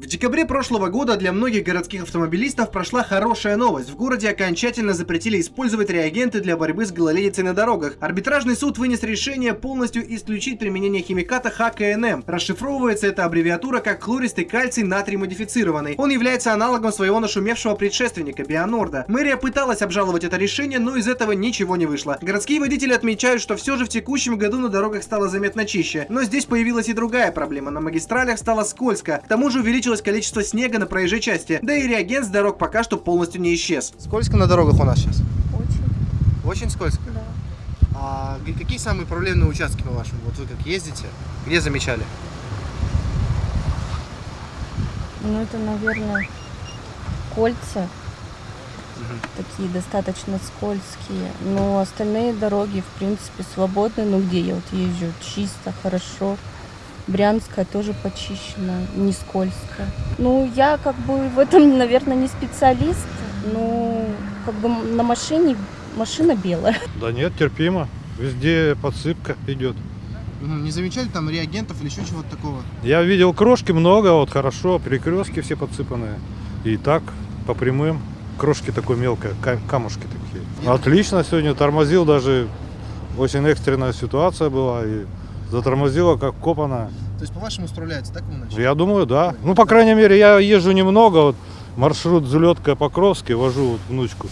В декабре прошлого года для многих городских автомобилистов прошла хорошая новость. В городе окончательно запретили использовать реагенты для борьбы с гололедицей на дорогах. Арбитражный суд вынес решение полностью исключить применение химиката ХКНМ. Расшифровывается эта аббревиатура как хлористый кальций натрий модифицированный. Он является аналогом своего нашумевшего предшественника Бионорда. Мэрия пыталась обжаловать это решение, но из этого ничего не вышло. Городские водители отмечают, что все же в текущем году на дорогах стало заметно чище. Но здесь появилась и другая проблема. На магистралях стало скользко. К тому же увеличилось увеличилось количество снега на проезжей части, да и реагент с дорог пока что полностью не исчез. Сколько на дорогах у нас сейчас? Очень. Очень скользко? Да. А какие самые проблемные участки по вашему? Вот вы как ездите, где замечали? Ну, это, наверное, кольца. Такие достаточно скользкие. Но остальные дороги, в принципе, свободны. Ну, где я вот езжу? Чисто, хорошо. Брянская тоже почищена, не скользко. Ну, я как бы в этом, наверное, не специалист, но как бы на машине машина белая. Да нет, терпимо. Везде подсыпка идет. Не замечали там реагентов или еще чего-то такого? Я видел крошки много, вот хорошо, перекрестки все подсыпанные. И так, по прямым, крошки такой мелкой, камушки такие. Отлично сегодня, тормозил даже, очень экстренная ситуация была. И затормозила как копана. То есть по-вашему справляется, так вы Я думаю, да. Ну, по крайней мере, я езжу немного, вот маршрут Зулетка Покровский, вожу вот внучку.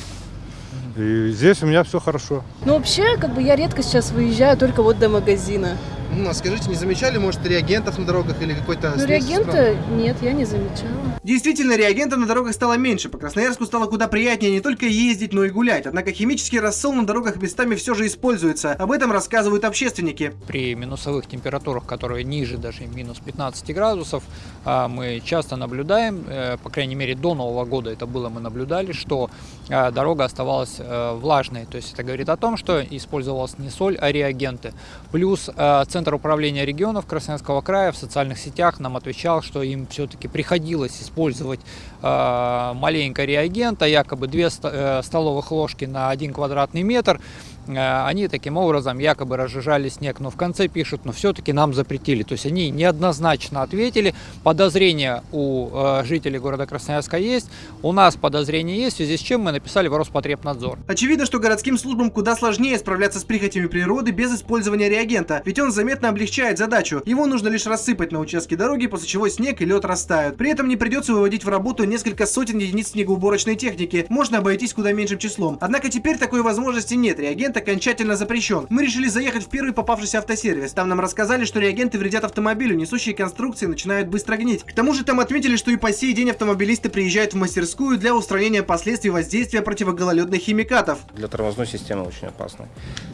И здесь у меня все хорошо. Ну, вообще, как бы я редко сейчас выезжаю, только вот до магазина. Ну, а скажите, не замечали, может, реагентов на дорогах или какой-то... Ну, реагента нет, я не замечала. Действительно, реагентов на дорогах стало меньше. По Красноярску стало куда приятнее не только ездить, но и гулять. Однако химический рассол на дорогах местами все же используется. Об этом рассказывают общественники. При минусовых температурах, которые ниже даже минус 15 градусов, мы часто наблюдаем, э, по крайней мере до Нового года это было, мы наблюдали, что а, дорога оставалась э, влажной. То есть это говорит о том, что использовалась не соль, а реагенты. Плюс э, Центр управления регионов Красноярского края в социальных сетях нам отвечал, что им все-таки приходилось использовать маленько реагента, якобы 2 э, столовых ложки на 1 квадратный метр. Э, они таким образом якобы разжижали снег. Но в конце пишут, но все-таки нам запретили. То есть они неоднозначно ответили. Подозрения у э, жителей города Красноярска есть. У нас подозрения есть, в связи с чем мы написали в Роспотребнадзор. Очевидно, что городским службам куда сложнее справляться с прихотями природы без использования реагента. Ведь он заметно облегчает задачу. Его нужно лишь рассыпать на участке дороги, после чего снег и лед растают. При этом не придется выводить в работу несколько сотен единиц снегоуборочной техники. Можно обойтись куда меньшим числом. Однако теперь такой возможности нет. Реагент окончательно запрещен. Мы решили заехать в первый попавшийся автосервис. Там нам рассказали, что реагенты вредят автомобилю, несущие конструкции начинают быстро гнить. К тому же там отметили, что и по сей день автомобилисты приезжают в мастерскую для устранения последствий воздействия противогололедных химикатов. Для тормозной системы очень опасно.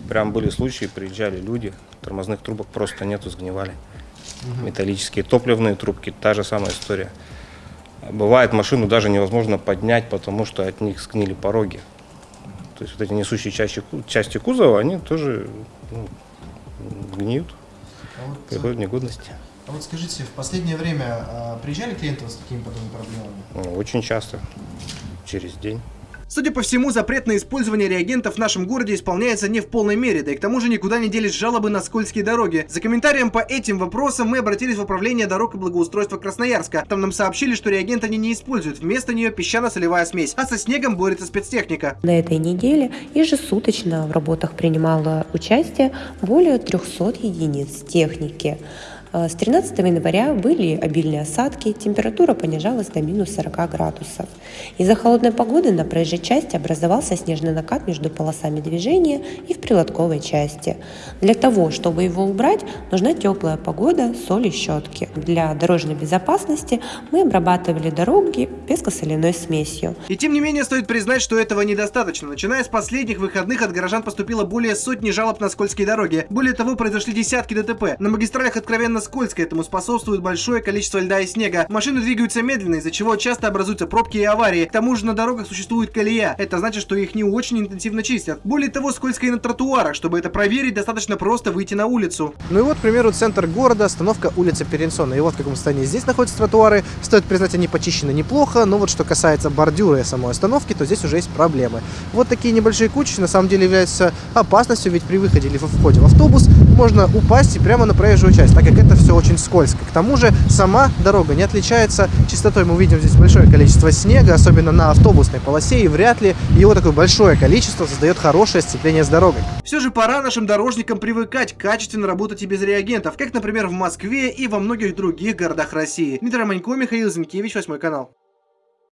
Прям были случаи, приезжали люди, тормозных трубок просто нету, сгнивали. Угу. Металлические топливные трубки, та же самая история. Бывает, машину даже невозможно поднять, потому что от них сгнили пороги. То есть вот эти несущие части, части кузова, они тоже ну, гниют, а вот, приходят в негодности. А вот скажите, в последнее время а, приезжали клиенты с такими подобными проблемами? Очень часто, через день. Судя по всему, запрет на использование реагентов в нашем городе исполняется не в полной мере, да и к тому же никуда не делись жалобы на скользкие дороги. За комментарием по этим вопросам мы обратились в управление дорог и благоустройства Красноярска. Там нам сообщили, что реагент они не используют, вместо нее песчано-солевая смесь, а со снегом борется спецтехника. На этой неделе ежесуточно в работах принимало участие более 300 единиц техники. Э, с 13 января были обильные осадки, температура понижалась до минус 40 градусов. Из-за холодной погоды на проезжей части образовался снежный накат между полосами движения и в прилотковой части. Для того, чтобы его убрать, нужна теплая погода, соль и щетки. Для дорожной безопасности мы обрабатывали дороги пескосоляной смесью. И тем не менее стоит признать, что этого недостаточно. Начиная с последних выходных от горожан поступило более сотни жалоб на скользкие дороги. Более того, произошли десятки ДТП. На магистралях откровенно скользко, этому способствует большое количество льда и снега. Машины двигаются медленно, из-за чего часто образуются пробки и аварии. К тому же на дорогах существует колея. Это значит, что их не очень интенсивно чистят. Более того, скользко и на тротуарах. Чтобы это проверить, достаточно просто выйти на улицу. Ну и вот, к примеру, центр города, остановка улица Перенсона. И вот в каком состоянии здесь находятся тротуары. Стоит признать, они почищены неплохо, но вот что касается бордюра и самой остановки, то здесь уже есть проблемы. Вот такие небольшие кучи на самом деле являются опасностью, ведь при выходе или входе в автобус можно упасть и прямо на проезжую часть, так как это это все очень скользко. К тому же сама дорога не отличается чистотой. Мы видим здесь большое количество снега, особенно на автобусной полосе, и вряд ли его такое большое количество создает хорошее сцепление с дорогой. Все же пора нашим дорожникам привыкать качественно работать и без реагентов, как, например, в Москве и во многих других городах России. Дмитрий Манько, Михаил Зинкевич, 8 канал.